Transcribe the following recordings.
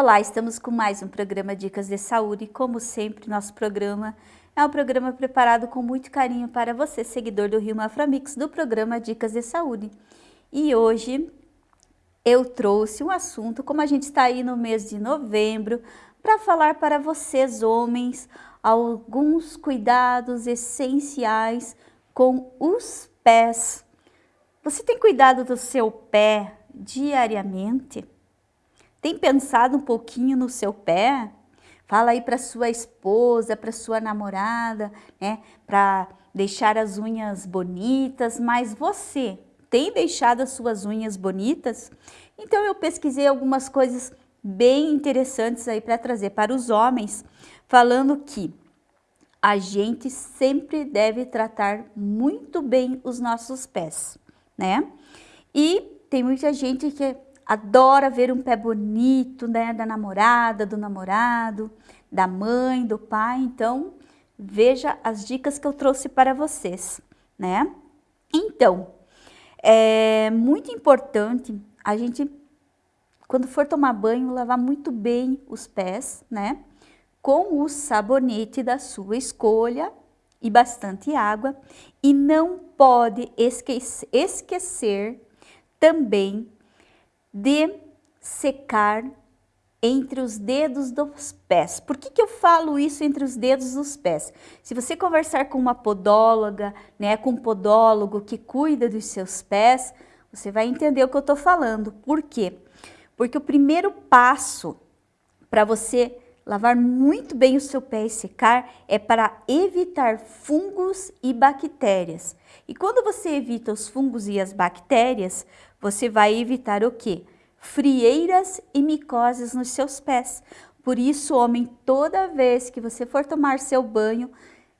Olá, estamos com mais um programa Dicas de Saúde. Como sempre, nosso programa é um programa preparado com muito carinho para você, seguidor do Rio Maframix, do programa Dicas de Saúde. E hoje eu trouxe um assunto, como a gente está aí no mês de novembro, para falar para vocês, homens, alguns cuidados essenciais com os pés. Você tem cuidado do seu pé diariamente? Tem pensado um pouquinho no seu pé? Fala aí para sua esposa, para sua namorada, né? Para deixar as unhas bonitas, mas você tem deixado as suas unhas bonitas? Então eu pesquisei algumas coisas bem interessantes aí para trazer para os homens, falando que a gente sempre deve tratar muito bem os nossos pés, né? E tem muita gente que adora ver um pé bonito, né, da namorada, do namorado, da mãe, do pai. Então, veja as dicas que eu trouxe para vocês, né? Então, é muito importante a gente, quando for tomar banho, lavar muito bem os pés, né? Com o sabonete da sua escolha e bastante água. E não pode esquecer, esquecer também de secar entre os dedos dos pés. Por que, que eu falo isso entre os dedos dos pés? Se você conversar com uma podóloga, né, com um podólogo que cuida dos seus pés, você vai entender o que eu estou falando. Por quê? Porque o primeiro passo para você lavar muito bem o seu pé e secar é para evitar fungos e bactérias. E quando você evita os fungos e as bactérias, você vai evitar o quê? Frieiras e micoses nos seus pés. Por isso, homem, toda vez que você for tomar seu banho,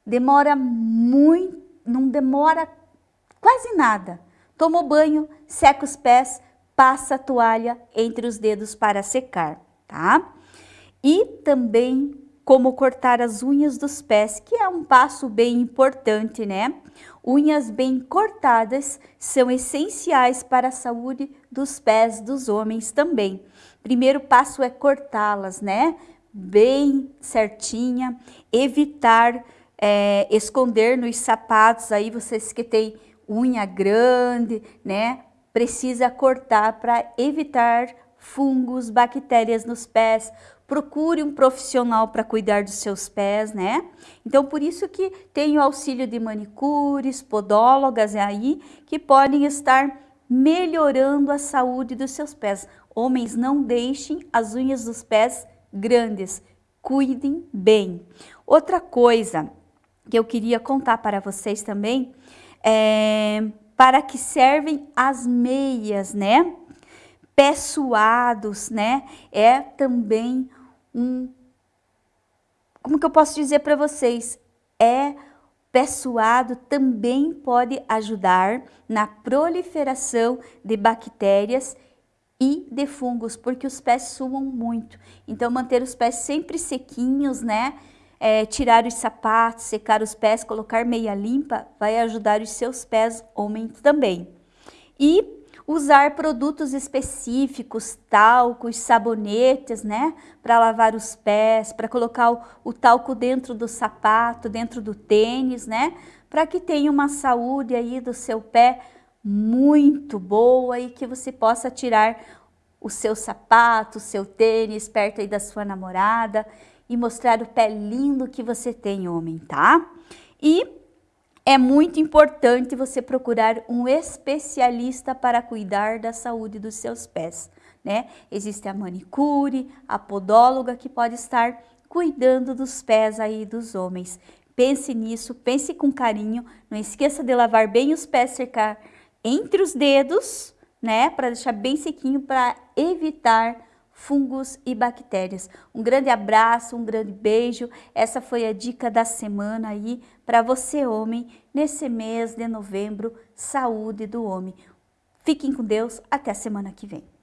demora muito, não demora quase nada. Toma o banho, seca os pés, passa a toalha entre os dedos para secar, tá? E também como cortar as unhas dos pés, que é um passo bem importante, né? Unhas bem cortadas são essenciais para a saúde dos pés dos homens também. Primeiro passo é cortá-las, né? Bem certinha, evitar é, esconder nos sapatos, aí vocês que têm unha grande, né? Precisa cortar para evitar fungos, bactérias nos pés, procure um profissional para cuidar dos seus pés, né? Então, por isso que tem o auxílio de manicures, podólogas aí, que podem estar melhorando a saúde dos seus pés. Homens, não deixem as unhas dos pés grandes, cuidem bem. Outra coisa que eu queria contar para vocês também é para que servem as meias, né? Pés né? É também um... Como que eu posso dizer para vocês? É pé suado também pode ajudar na proliferação de bactérias e de fungos, porque os pés suam muito. Então, manter os pés sempre sequinhos, né? É, tirar os sapatos, secar os pés, colocar meia limpa, vai ajudar os seus pés homens também. E usar produtos específicos, talcos, sabonetes, né? Para lavar os pés, para colocar o, o, talco dentro do sapato, dentro do tênis, né? Para que tenha uma saúde aí do seu pé muito boa e que você possa tirar o seu sapato, o seu tênis perto aí da sua namorada e mostrar o pé lindo que você tem, homem, tá? E é muito importante você procurar um especialista para cuidar da saúde dos seus pés, né? Existe a manicure, a podóloga que pode estar cuidando dos pés aí dos homens. Pense nisso, pense com carinho, não esqueça de lavar bem os pés, cercar entre os dedos, né? Para deixar bem sequinho para evitar fungos e bactérias. Um grande abraço, um grande beijo. Essa foi a dica da semana aí para você, homem, nesse mês de novembro, saúde do homem. Fiquem com Deus, até a semana que vem.